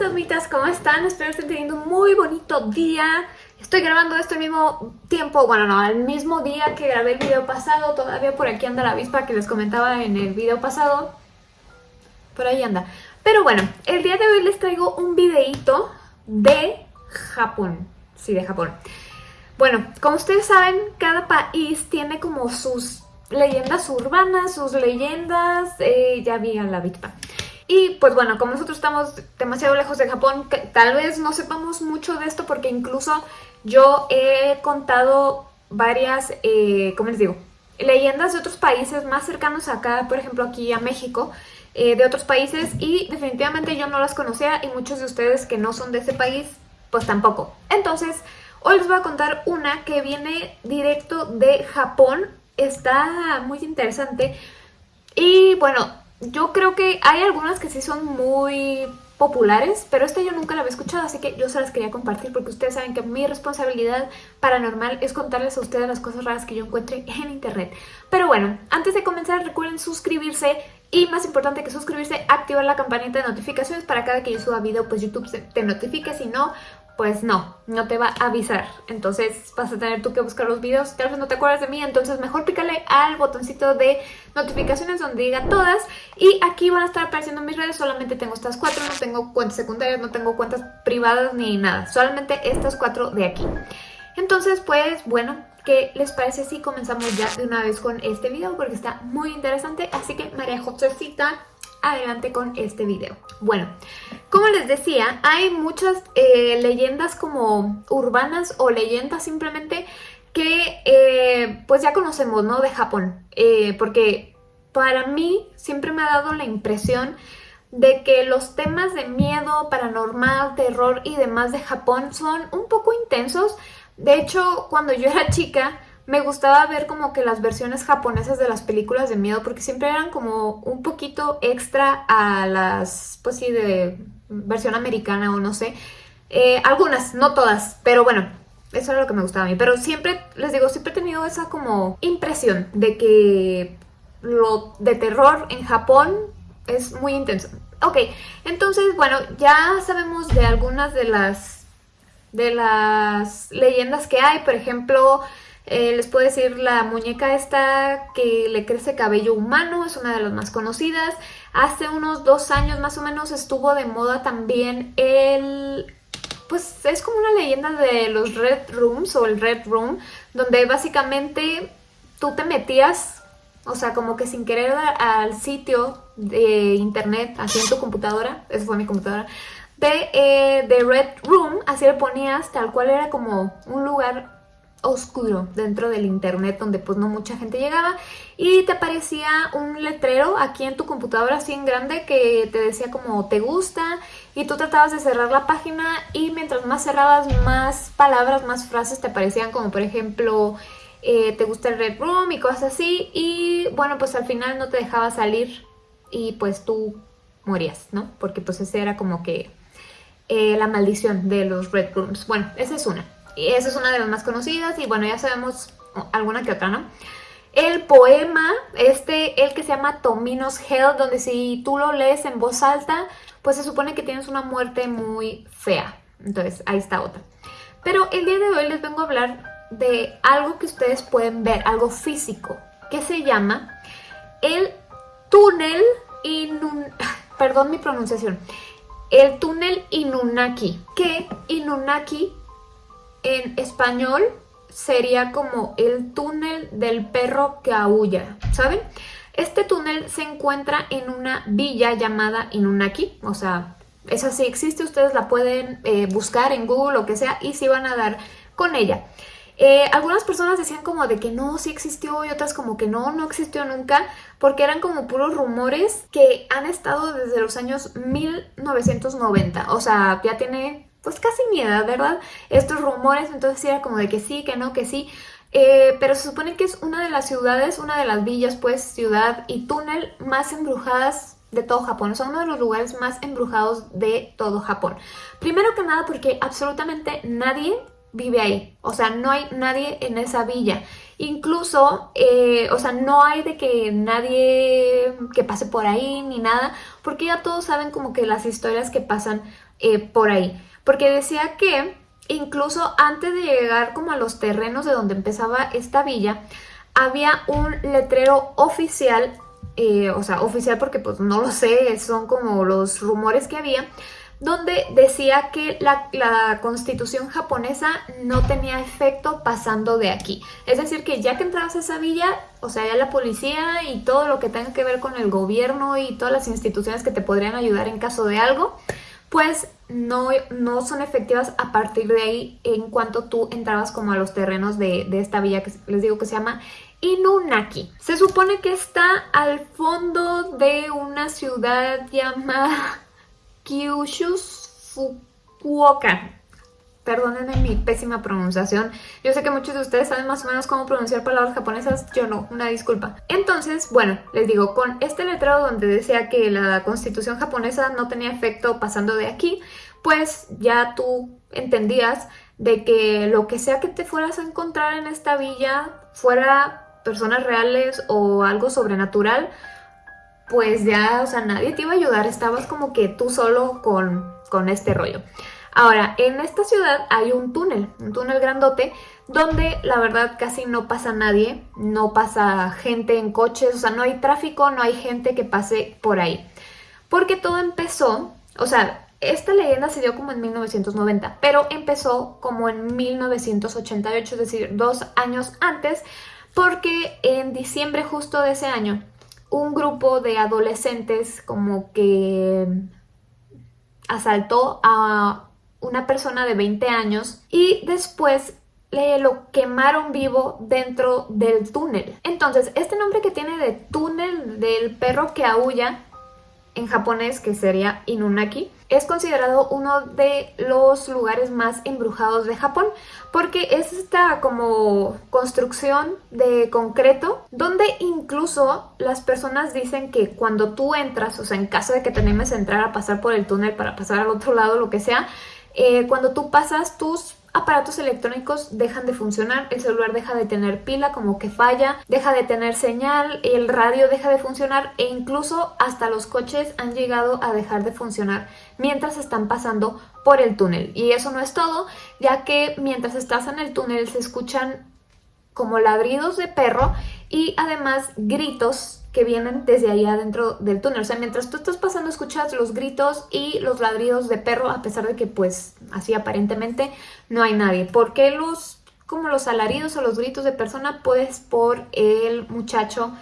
fantasmitas, ¿cómo están? Espero estén teniendo un muy bonito día. Estoy grabando esto al mismo tiempo, bueno no, al mismo día que grabé el video pasado. Todavía por aquí anda la avispa que les comentaba en el video pasado. Por ahí anda. Pero bueno, el día de hoy les traigo un videito de Japón. Sí, de Japón. Bueno, como ustedes saben, cada país tiene como sus leyendas urbanas, sus leyendas... Eh, ya vi a la avispa. Y pues bueno, como nosotros estamos demasiado lejos de Japón, tal vez no sepamos mucho de esto porque incluso yo he contado varias, eh, ¿cómo les digo? Leyendas de otros países más cercanos acá, por ejemplo aquí a México, eh, de otros países y definitivamente yo no las conocía y muchos de ustedes que no son de ese país, pues tampoco. Entonces, hoy les voy a contar una que viene directo de Japón, está muy interesante y bueno, yo creo que hay algunas que sí son muy populares, pero esta yo nunca la había escuchado, así que yo se las quería compartir porque ustedes saben que mi responsabilidad paranormal es contarles a ustedes las cosas raras que yo encuentre en internet. Pero bueno, antes de comenzar recuerden suscribirse y más importante que suscribirse, activar la campanita de notificaciones para cada que yo suba video, pues YouTube te notifique, si no, pues no, no te va a avisar. Entonces vas a tener tú que buscar los videos, tal vez no te acuerdas de mí, entonces mejor pícale al botoncito de notificaciones donde diga todas. Y aquí van a estar apareciendo mis redes, solamente tengo estas cuatro, no tengo cuentas secundarias, no tengo cuentas privadas ni nada, solamente estas cuatro de aquí. Entonces, pues bueno, ¿qué les parece si comenzamos ya de una vez con este video? Porque está muy interesante, así que María Josecita adelante con este video. Bueno, como les decía, hay muchas eh, leyendas como urbanas o leyendas simplemente que eh, pues ya conocemos, ¿no? De Japón. Eh, porque para mí siempre me ha dado la impresión de que los temas de miedo, paranormal, terror y demás de Japón son un poco intensos. De hecho, cuando yo era chica me gustaba ver como que las versiones japonesas de las películas de miedo porque siempre eran como un poquito extra a las, pues sí, de versión americana o no sé. Eh, algunas, no todas, pero bueno, eso era lo que me gustaba a mí. Pero siempre, les digo, siempre he tenido esa como impresión de que lo de terror en Japón es muy intenso. Ok, entonces, bueno, ya sabemos de algunas de las, de las leyendas que hay. Por ejemplo, eh, les puedo decir la muñeca esta que le crece cabello humano, es una de las más conocidas. Hace unos dos años más o menos estuvo de moda también el... Pues es como una leyenda de los Red Rooms o el Red Room, donde básicamente tú te metías, o sea, como que sin querer al sitio de internet, así en tu computadora, esa fue mi computadora, de, eh, de Red Room, así le ponías, tal cual era como un lugar oscuro dentro del internet donde pues no mucha gente llegaba y te aparecía un letrero aquí en tu computadora así en grande que te decía como te gusta y tú tratabas de cerrar la página y mientras más cerrabas más palabras, más frases te aparecían como por ejemplo eh, te gusta el Red Room y cosas así y bueno pues al final no te dejaba salir y pues tú morías, ¿no? Porque pues ese era como que eh, la maldición de los Red Rooms. Bueno, esa es una. Esa es una de las más conocidas y bueno, ya sabemos alguna que otra, ¿no? El poema, este, el que se llama Tomino's Hell, donde si tú lo lees en voz alta, pues se supone que tienes una muerte muy fea. Entonces, ahí está otra. Pero el día de hoy les vengo a hablar de algo que ustedes pueden ver, algo físico, que se llama el túnel Inun... Perdón mi pronunciación. El túnel Inunaki, que Inunaki en español sería como el túnel del perro que aúlla, ¿saben? Este túnel se encuentra en una villa llamada Inunaki, o sea, esa sí existe, ustedes la pueden eh, buscar en Google o que sea y sí van a dar con ella. Eh, algunas personas decían como de que no, sí existió y otras como que no, no existió nunca porque eran como puros rumores que han estado desde los años 1990, o sea, ya tiene pues casi mi edad, ¿verdad? Estos rumores, entonces era como de que sí, que no, que sí. Eh, pero se supone que es una de las ciudades, una de las villas, pues, ciudad y túnel más embrujadas de todo Japón. Son uno de los lugares más embrujados de todo Japón. Primero que nada porque absolutamente nadie vive ahí. O sea, no hay nadie en esa villa. Incluso, eh, o sea, no hay de que nadie que pase por ahí ni nada, porque ya todos saben como que las historias que pasan eh, por ahí. Porque decía que incluso antes de llegar como a los terrenos de donde empezaba esta villa, había un letrero oficial, eh, o sea, oficial porque pues no lo sé, son como los rumores que había, donde decía que la, la, constitución japonesa no tenía efecto pasando de aquí. Es decir, que ya que entrabas a esa villa, o sea, ya la policía y todo lo que tenga que ver con el gobierno y todas las instituciones que te podrían ayudar en caso de algo, pues no, no son efectivas a partir de ahí en cuanto tú entrabas como a los terrenos de, de esta villa que les digo que se llama Inunaki. Se supone que está al fondo de una ciudad llamada Kyushu Fukuoka. Perdónenme mi pésima pronunciación. Yo sé que muchos de ustedes saben más o menos cómo pronunciar palabras japonesas, yo no, una disculpa. Entonces, bueno, les digo, con este letrado donde decía que la constitución japonesa no tenía efecto pasando de aquí, pues ya tú entendías de que lo que sea que te fueras a encontrar en esta villa fuera personas reales o algo sobrenatural, pues ya, o sea, nadie te iba a ayudar, estabas como que tú solo con, con este rollo. Ahora, en esta ciudad hay un túnel, un túnel grandote, donde la verdad casi no pasa nadie, no pasa gente en coches, o sea, no hay tráfico, no hay gente que pase por ahí. Porque todo empezó, o sea, esta leyenda se dio como en 1990, pero empezó como en 1988, es decir, dos años antes, porque en diciembre justo de ese año, un grupo de adolescentes como que asaltó a una persona de 20 años y después le lo quemaron vivo dentro del túnel. Entonces, este nombre que tiene de túnel del perro que aúlla en japonés, que sería Inunaki, es considerado uno de los lugares más embrujados de Japón porque es esta como construcción de concreto donde incluso las personas dicen que cuando tú entras, o sea, en caso de que te animes a entrar a pasar por el túnel para pasar al otro lado, lo que sea, eh, cuando tú pasas tus aparatos electrónicos dejan de funcionar, el celular deja de tener pila como que falla, deja de tener señal, el radio deja de funcionar e incluso hasta los coches han llegado a dejar de funcionar mientras están pasando por el túnel. Y eso no es todo, ya que mientras estás en el túnel se escuchan como ladridos de perro y además gritos que vienen desde ahí adentro del túnel. O sea, mientras tú estás pasando escuchas los gritos y los ladridos de perro, a pesar de que pues así aparentemente no hay nadie. ¿Por qué los, como los alaridos o los gritos de persona? Pues por el muchacho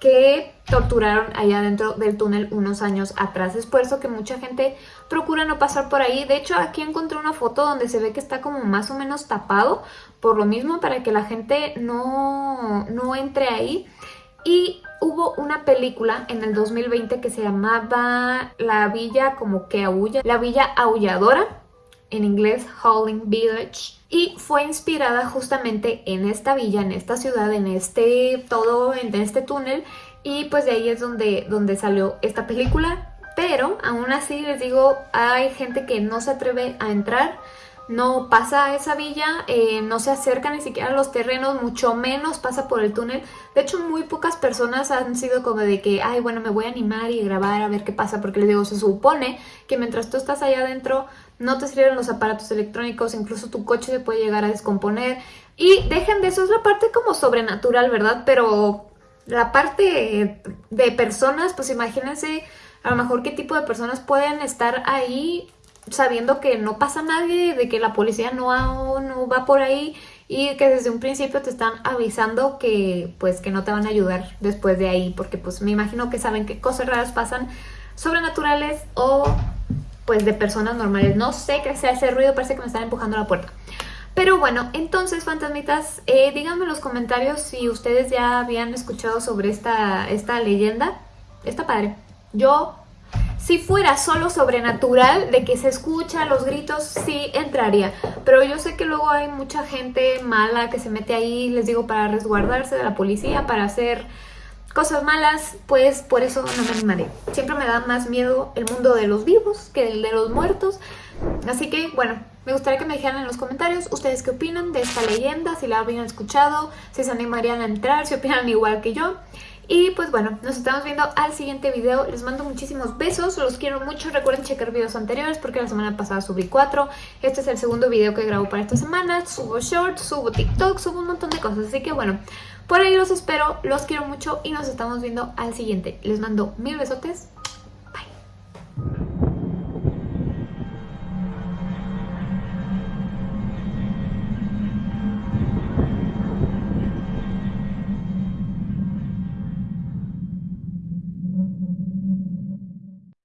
que torturaron allá dentro del túnel unos años atrás. Es por eso que mucha gente procura no pasar por ahí. De hecho, aquí encontré una foto donde se ve que está como más o menos tapado, por lo mismo para que la gente no, no entre ahí. Y hubo una película en el 2020 que se llamaba La Villa como que aúlla, La Villa Aulladora, en inglés Howling Village, y fue inspirada justamente en esta villa, en esta ciudad, en este todo, en este túnel, y pues de ahí es donde, donde salió esta película, pero aún así les digo, hay gente que no se atreve a entrar, no pasa a esa villa, eh, no se acerca ni siquiera a los terrenos, mucho menos pasa por el túnel. De hecho, muy pocas personas han sido como de que, ay, bueno, me voy a animar y grabar a ver qué pasa, porque les digo, se supone que mientras tú estás allá adentro no te sirven los aparatos electrónicos, incluso tu coche se puede llegar a descomponer. Y dejen de eso, es la parte como sobrenatural, ¿verdad? Pero la parte de personas, pues imagínense a lo mejor qué tipo de personas pueden estar ahí sabiendo que no pasa nadie, de que la policía no, no va por ahí y que desde un principio te están avisando que pues que no te van a ayudar después de ahí porque pues me imagino que saben que cosas raras pasan sobrenaturales o pues de personas normales. No sé qué sea ese ruido, parece que me están empujando la puerta. Pero bueno, entonces fantasmitas, eh, díganme en los comentarios si ustedes ya habían escuchado sobre esta, esta leyenda. Está padre. Yo si fuera solo sobrenatural, de que se escucha los gritos, sí entraría. Pero yo sé que luego hay mucha gente mala que se mete ahí, les digo, para resguardarse de la policía, para hacer cosas malas, pues por eso no me animaré. Siempre me da más miedo el mundo de los vivos que el de los muertos. Así que, bueno, me gustaría que me dijeran en los comentarios ustedes qué opinan de esta leyenda, si la habían escuchado, si se animarían a entrar, si opinan igual que yo. Y pues bueno, nos estamos viendo al siguiente video. Les mando muchísimos besos, los quiero mucho. Recuerden checar videos anteriores porque la semana pasada subí cuatro. Este es el segundo video que grabo para esta semana. Subo shorts, subo TikTok, subo un montón de cosas. Así que bueno, por ahí los espero, los quiero mucho y nos estamos viendo al siguiente. Les mando mil besotes.